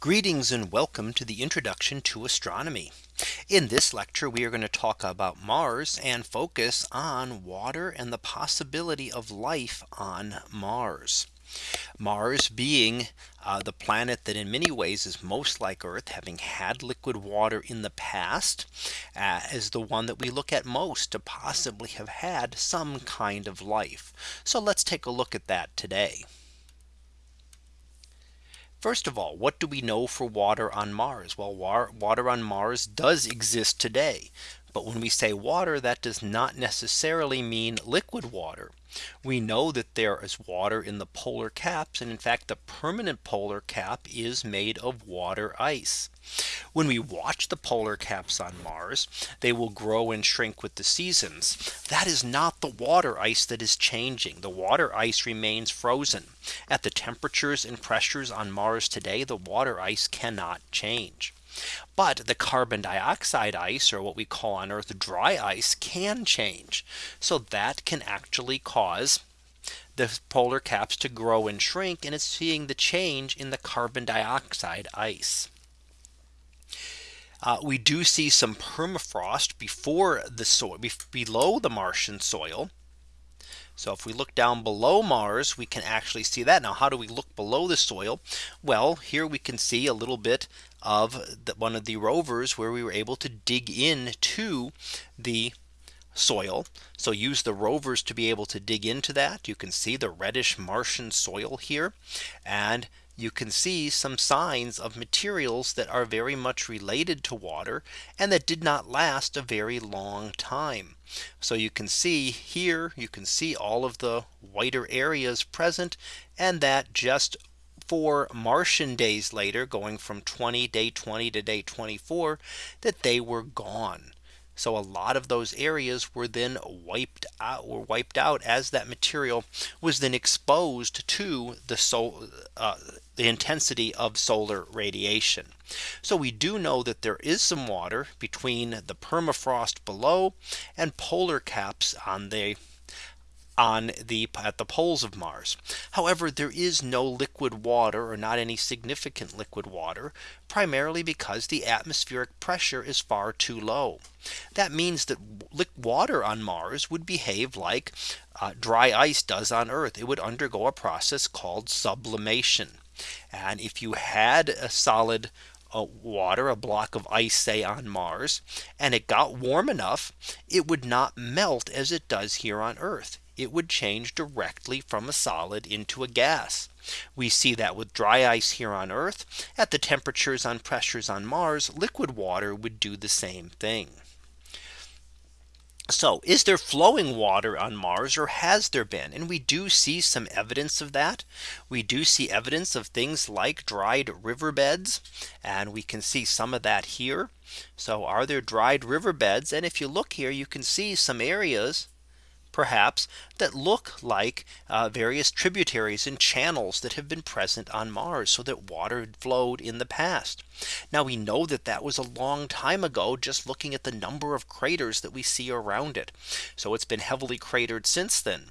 Greetings and welcome to the introduction to astronomy. In this lecture, we are going to talk about Mars and focus on water and the possibility of life on Mars. Mars being uh, the planet that in many ways is most like Earth having had liquid water in the past uh, is the one that we look at most to possibly have had some kind of life. So let's take a look at that today. First of all, what do we know for water on Mars? Well, water on Mars does exist today. But when we say water, that does not necessarily mean liquid water. We know that there is water in the polar caps. And in fact, the permanent polar cap is made of water ice. When we watch the polar caps on Mars, they will grow and shrink with the seasons. That is not the water ice that is changing. The water ice remains frozen at the temperatures and pressures on Mars today. The water ice cannot change. But the carbon dioxide ice or what we call on Earth dry ice can change. So that can actually cause the polar caps to grow and shrink and it's seeing the change in the carbon dioxide ice. Uh, we do see some permafrost before the soil below the Martian soil. So if we look down below Mars, we can actually see that. Now, how do we look below the soil? Well, here we can see a little bit of the, one of the rovers where we were able to dig into the soil. So use the rovers to be able to dig into that. You can see the reddish Martian soil here. And you can see some signs of materials that are very much related to water and that did not last a very long time. So you can see here you can see all of the whiter areas present and that just four Martian days later going from 20 day 20 to day 24 that they were gone. So a lot of those areas were then wiped out were wiped out as that material was then exposed to the sol uh, the intensity of solar radiation. So we do know that there is some water between the permafrost below and polar caps on the on the at the poles of Mars. However, there is no liquid water or not any significant liquid water, primarily because the atmospheric pressure is far too low. That means that water on Mars would behave like uh, dry ice does on Earth. It would undergo a process called sublimation. And if you had a solid uh, water, a block of ice, say on Mars, and it got warm enough, it would not melt as it does here on Earth it would change directly from a solid into a gas. We see that with dry ice here on Earth at the temperatures on pressures on Mars, liquid water would do the same thing. So is there flowing water on Mars or has there been? And we do see some evidence of that. We do see evidence of things like dried riverbeds. And we can see some of that here. So are there dried riverbeds? And if you look here, you can see some areas perhaps that look like uh, various tributaries and channels that have been present on Mars so that water flowed in the past. Now we know that that was a long time ago just looking at the number of craters that we see around it. So it's been heavily cratered since then.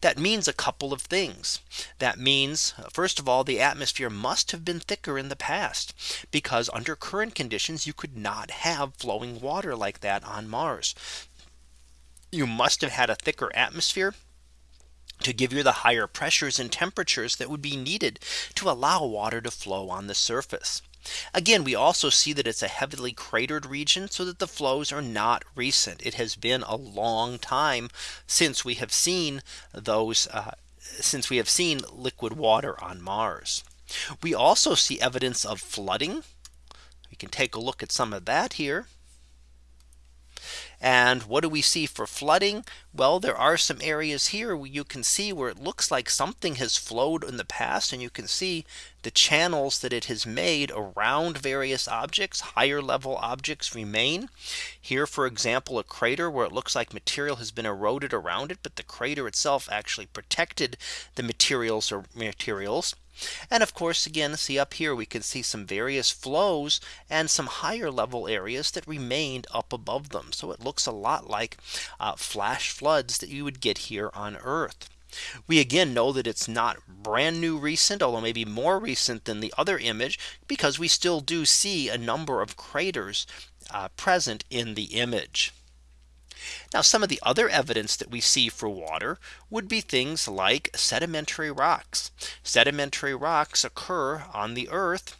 That means a couple of things. That means first of all, the atmosphere must have been thicker in the past because under current conditions, you could not have flowing water like that on Mars you must have had a thicker atmosphere to give you the higher pressures and temperatures that would be needed to allow water to flow on the surface. Again, we also see that it's a heavily cratered region so that the flows are not recent. It has been a long time since we have seen those uh, since we have seen liquid water on Mars. We also see evidence of flooding. We can take a look at some of that here. And what do we see for flooding? Well, there are some areas here where you can see where it looks like something has flowed in the past and you can see the channels that it has made around various objects higher level objects remain here for example a crater where it looks like material has been eroded around it but the crater itself actually protected the materials or materials and of course, again, see up here, we can see some various flows and some higher level areas that remained up above them. So it looks a lot like uh, flash floods that you would get here on Earth. We again know that it's not brand new recent, although maybe more recent than the other image, because we still do see a number of craters uh, present in the image. Now some of the other evidence that we see for water would be things like sedimentary rocks. Sedimentary rocks occur on the earth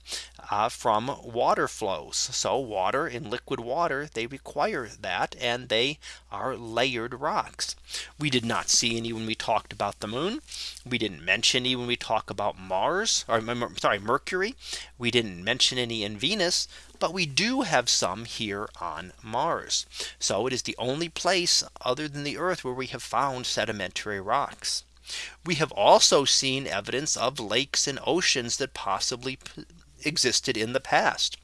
uh, from water flows. So water in liquid water, they require that and they are layered rocks. We did not see any when we talked about the moon. We didn't mention any when we talk about Mars or sorry, Mercury. We didn't mention any in Venus, but we do have some here on Mars. So it is the only place other than the Earth where we have found sedimentary rocks. We have also seen evidence of lakes and oceans that possibly existed in the past.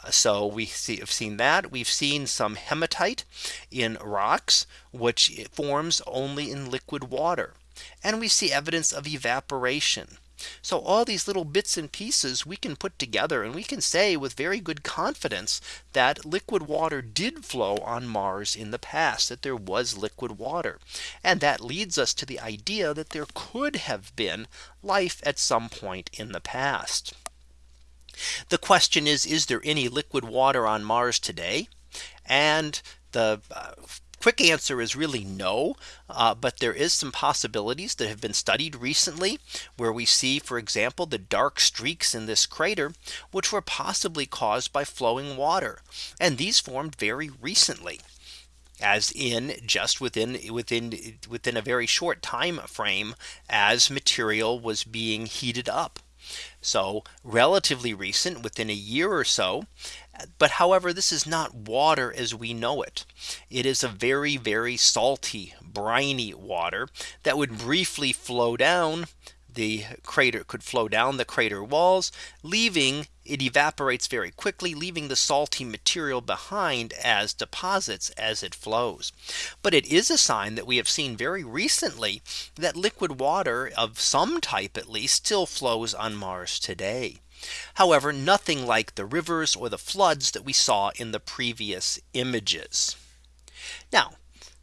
Uh, so we see, have seen that we've seen some hematite in rocks, which forms only in liquid water. And we see evidence of evaporation. So all these little bits and pieces we can put together and we can say with very good confidence that liquid water did flow on Mars in the past that there was liquid water. And that leads us to the idea that there could have been life at some point in the past. The question is, is there any liquid water on Mars today? And the uh, quick answer is really no. Uh, but there is some possibilities that have been studied recently where we see, for example, the dark streaks in this crater, which were possibly caused by flowing water. And these formed very recently as in just within within within a very short time frame as material was being heated up. So relatively recent within a year or so. But however, this is not water as we know it. It is a very, very salty, briny water that would briefly flow down the crater could flow down the crater walls, leaving it evaporates very quickly, leaving the salty material behind as deposits as it flows. But it is a sign that we have seen very recently that liquid water of some type at least still flows on Mars today. However, nothing like the rivers or the floods that we saw in the previous images. Now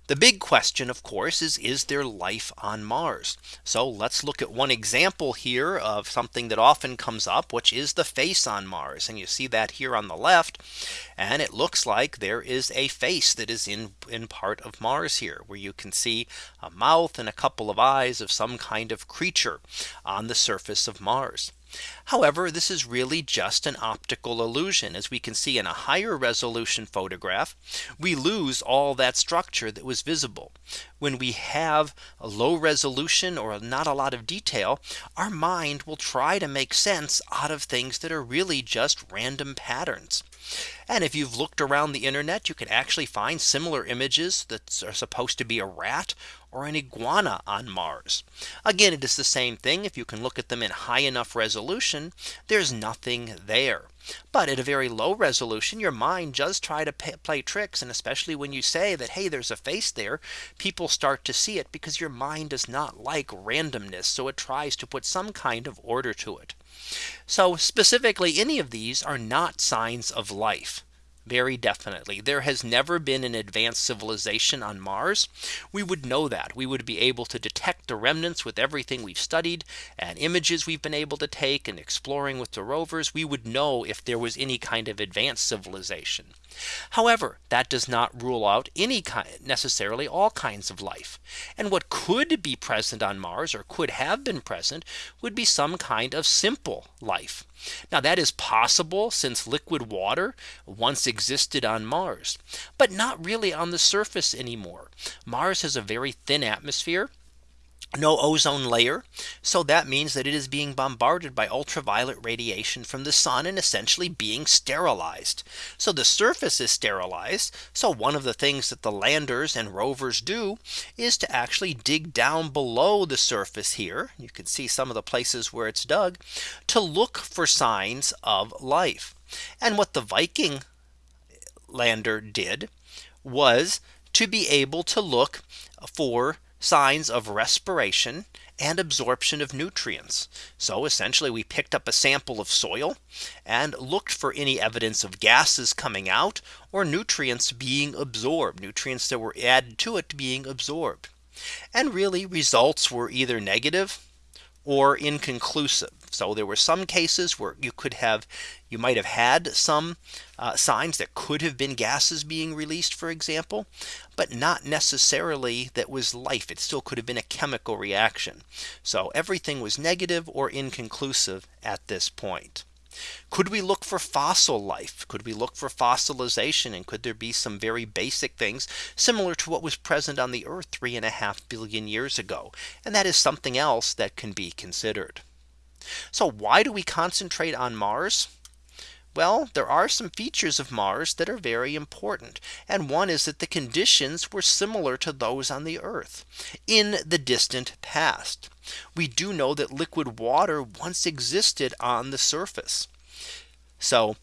the big question, of course, is is there life on Mars? So let's look at one example here of something that often comes up, which is the face on Mars. And you see that here on the left. And it looks like there is a face that is in in part of Mars here where you can see a mouth and a couple of eyes of some kind of creature on the surface of Mars. However, this is really just an optical illusion. As we can see in a higher resolution photograph, we lose all that structure that was visible. When we have a low resolution or not a lot of detail, our mind will try to make sense out of things that are really just random patterns. And if you've looked around the internet, you can actually find similar images that are supposed to be a rat or an iguana on Mars. Again, it is the same thing. If you can look at them in high enough resolution, there's nothing there. But at a very low resolution, your mind does try to pay, play tricks. And especially when you say that, hey, there's a face there, people start to see it because your mind does not like randomness. So it tries to put some kind of order to it. So specifically, any of these are not signs of life. Very definitely. There has never been an advanced civilization on Mars. We would know that. We would be able to detect the remnants with everything we've studied and images we've been able to take and exploring with the rovers. We would know if there was any kind of advanced civilization. However, that does not rule out any kind necessarily all kinds of life. And what could be present on Mars or could have been present would be some kind of simple life. Now that is possible since liquid water once existed on Mars, but not really on the surface anymore. Mars has a very thin atmosphere no ozone layer. So that means that it is being bombarded by ultraviolet radiation from the sun and essentially being sterilized. So the surface is sterilized. So one of the things that the landers and rovers do is to actually dig down below the surface here. You can see some of the places where it's dug to look for signs of life. And what the Viking lander did was to be able to look for signs of respiration and absorption of nutrients. So essentially we picked up a sample of soil and looked for any evidence of gases coming out or nutrients being absorbed nutrients that were added to it being absorbed. And really results were either negative or inconclusive. So there were some cases where you could have you might have had some uh, signs that could have been gases being released, for example, but not necessarily that was life. It still could have been a chemical reaction. So everything was negative or inconclusive at this point. Could we look for fossil life? Could we look for fossilization? And could there be some very basic things similar to what was present on the Earth three and a half billion years ago? And that is something else that can be considered. So why do we concentrate on Mars? Well, there are some features of Mars that are very important. And one is that the conditions were similar to those on the Earth in the distant past. We do know that liquid water once existed on the surface. So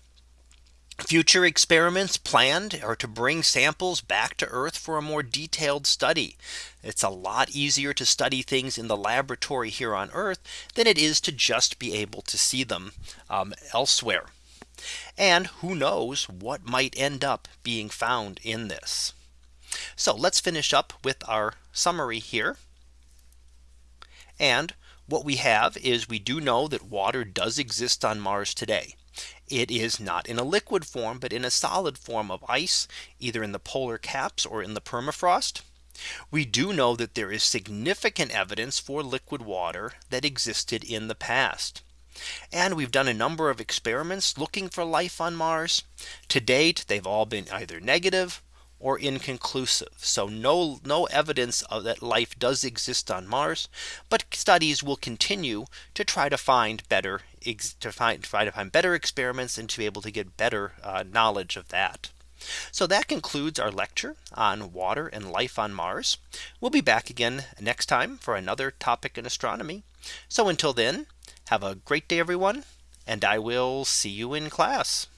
Future experiments planned are to bring samples back to Earth for a more detailed study. It's a lot easier to study things in the laboratory here on Earth than it is to just be able to see them um, elsewhere. And who knows what might end up being found in this. So let's finish up with our summary here. And what we have is we do know that water does exist on Mars today. It is not in a liquid form, but in a solid form of ice, either in the polar caps or in the permafrost. We do know that there is significant evidence for liquid water that existed in the past. And we've done a number of experiments looking for life on Mars. To date, they've all been either negative or inconclusive. So no, no evidence of that life does exist on Mars. But studies will continue to try to find better to find try to find better experiments and to be able to get better uh, knowledge of that. So that concludes our lecture on water and life on Mars. We'll be back again next time for another topic in astronomy. So until then, have a great day, everyone, and I will see you in class.